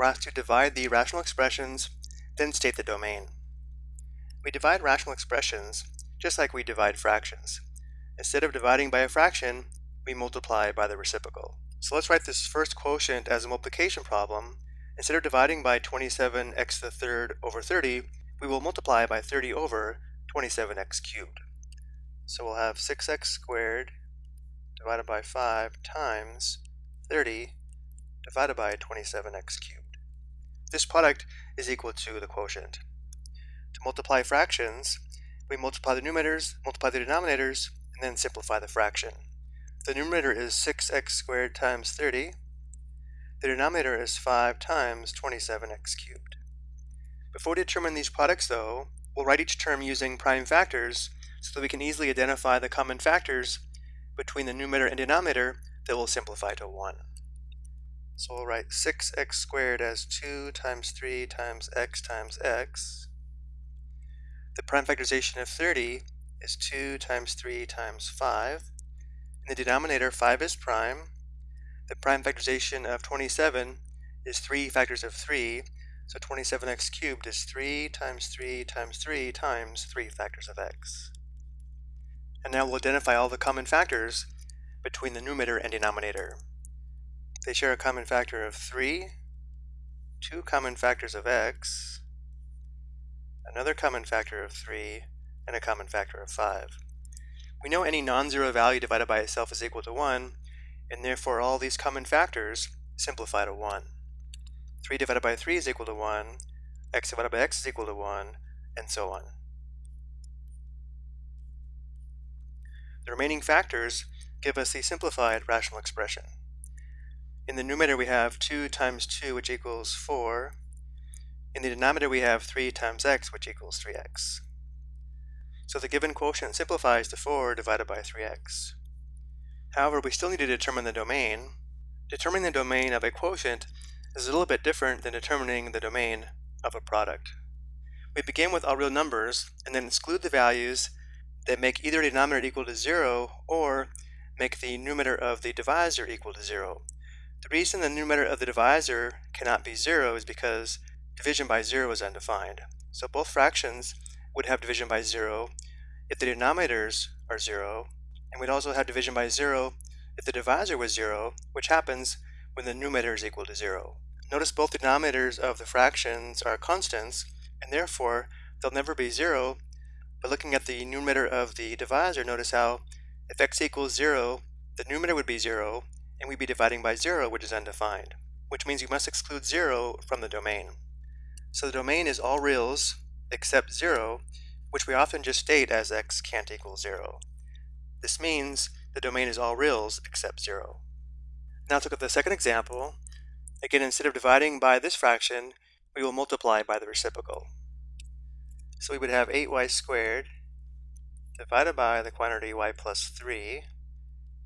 we're asked to divide the rational expressions, then state the domain. We divide rational expressions just like we divide fractions. Instead of dividing by a fraction, we multiply by the reciprocal. So let's write this first quotient as a multiplication problem. Instead of dividing by 27x to the third over 30, we will multiply by 30 over 27x cubed. So we'll have 6x squared divided by 5 times 30 divided by 27x cubed. This product is equal to the quotient. To multiply fractions, we multiply the numerators, multiply the denominators, and then simplify the fraction. The numerator is 6x squared times 30. The denominator is 5 times 27x cubed. Before we determine these products though, we'll write each term using prime factors so that we can easily identify the common factors between the numerator and denominator that will simplify to 1. So we'll write 6x squared as 2 times 3 times x times x. The prime factorization of 30 is 2 times 3 times 5. In the denominator, 5 is prime. The prime factorization of 27 is 3 factors of 3, so 27x cubed is 3 times 3 times 3 times 3 factors of x. And now we'll identify all the common factors between the numerator and denominator. They share a common factor of 3, two common factors of x, another common factor of 3, and a common factor of 5. We know any non-zero value divided by itself is equal to 1, and therefore all these common factors simplify to 1. 3 divided by 3 is equal to 1, x divided by x is equal to 1, and so on. The remaining factors give us the simplified rational expression. In the numerator we have 2 times 2 which equals 4. In the denominator we have 3 times x which equals 3x. So the given quotient simplifies to 4 divided by 3x. However, we still need to determine the domain. Determining the domain of a quotient is a little bit different than determining the domain of a product. We begin with all real numbers and then exclude the values that make either denominator equal to 0 or make the numerator of the divisor equal to 0. The reason the numerator of the divisor cannot be 0 is because division by 0 is undefined. So both fractions would have division by 0 if the denominators are 0, and we'd also have division by 0 if the divisor was 0, which happens when the numerator is equal to 0. Notice both denominators of the fractions are constants, and therefore they'll never be 0, but looking at the numerator of the divisor, notice how if x equals 0, the numerator would be 0, and we'd be dividing by 0, which is undefined, which means you must exclude 0 from the domain. So the domain is all reals except 0, which we often just state as x can't equal 0. This means the domain is all reals except 0. Now to look at the second example. Again, instead of dividing by this fraction, we will multiply by the reciprocal. So we would have 8y squared divided by the quantity y plus 3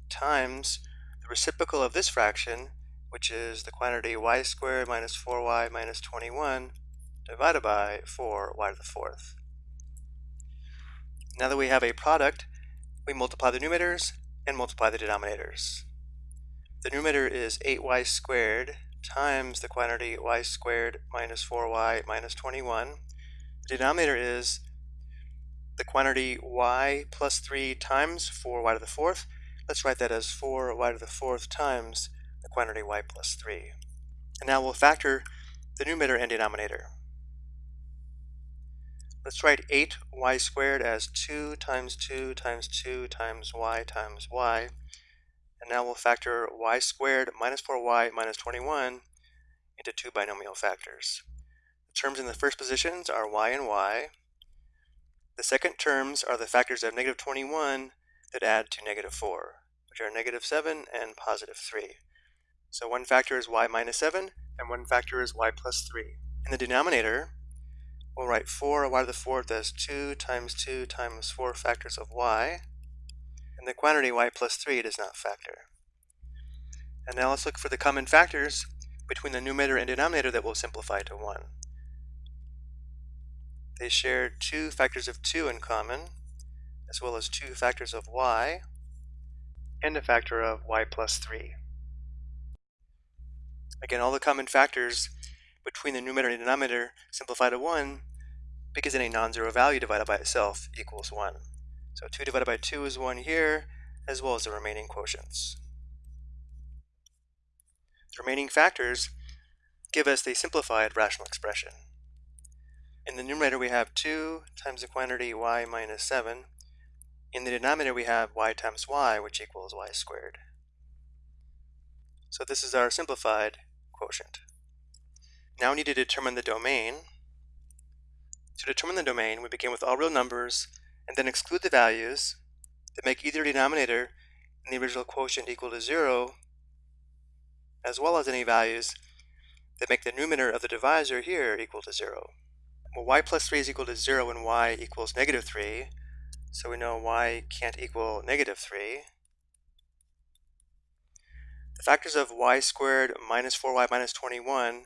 times the reciprocal of this fraction, which is the quantity y squared minus 4y minus 21 divided by 4y to the fourth. Now that we have a product, we multiply the numerators and multiply the denominators. The numerator is 8y squared times the quantity y squared minus 4y minus 21. The denominator is the quantity y plus 3 times 4y to the fourth Let's write that as 4y to the fourth times the quantity y plus 3. And now we'll factor the numerator and denominator. Let's write 8y squared as 2 times 2 times 2 times y times y. And now we'll factor y squared minus 4y minus 21 into two binomial factors. The terms in the first positions are y and y. The second terms are the factors of negative 21 that add to negative 4, which are negative 7 and positive 3. So one factor is y minus 7, and one factor is y plus 3. In the denominator, we'll write 4 y to the fourth as 2 times 2 times 4 factors of y, and the quantity y plus 3 does not factor. And now let's look for the common factors between the numerator and denominator that will simplify to 1. They share two factors of 2 in common, as well as two factors of y, and a factor of y plus 3. Again, all the common factors between the numerator and denominator simplify to 1 because any non-zero value divided by itself equals 1. So 2 divided by 2 is 1 here, as well as the remaining quotients. The remaining factors give us the simplified rational expression. In the numerator we have 2 times the quantity y minus 7. In the denominator we have y times y, which equals y squared. So this is our simplified quotient. Now we need to determine the domain. To determine the domain, we begin with all real numbers and then exclude the values that make either denominator in the original quotient equal to 0, as well as any values that make the numerator of the divisor here equal to 0. Well, y plus 3 is equal to 0 when y equals negative 3, so we know y can't equal negative 3. The factors of y squared minus 4y minus 21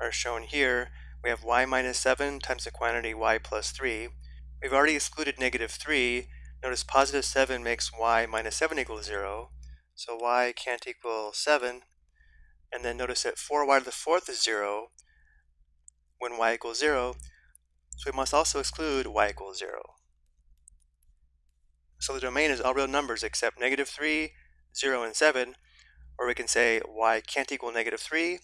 are shown here. We have y minus 7 times the quantity y plus 3. We've already excluded negative 3. Notice positive 7 makes y minus 7 equal 0. So y can't equal 7. And then notice that 4y to the fourth is 0 when y equals 0. So we must also exclude y equals 0. So the domain is all real numbers except negative 3, 0, and 7. Or we can say y can't equal negative 3,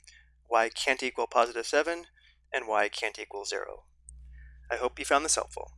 y can't equal positive 7, and y can't equal 0. I hope you found this helpful.